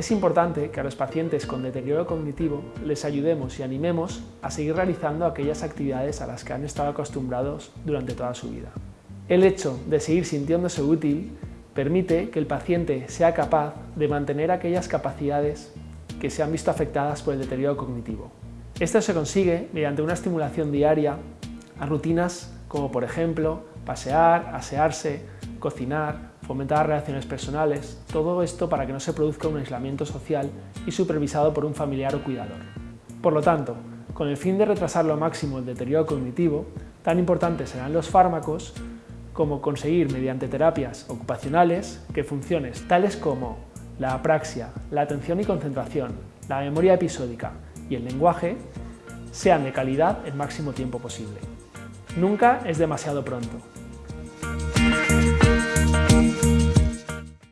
Es importante que a los pacientes con deterioro cognitivo les ayudemos y animemos a seguir realizando aquellas actividades a las que han estado acostumbrados durante toda su vida. El hecho de seguir sintiéndose útil permite que el paciente sea capaz de mantener aquellas capacidades que se han visto afectadas por el deterioro cognitivo. Esto se consigue mediante una estimulación diaria a rutinas como por ejemplo pasear, asearse, cocinar, fomentar relaciones personales, todo esto para que no se produzca un aislamiento social y supervisado por un familiar o cuidador. Por lo tanto, con el fin de retrasar lo máximo el deterioro cognitivo, tan importantes serán los fármacos como conseguir mediante terapias ocupacionales que funciones tales como la apraxia, la atención y concentración, la memoria episódica y el lenguaje sean de calidad el máximo tiempo posible. Nunca es demasiado pronto. Música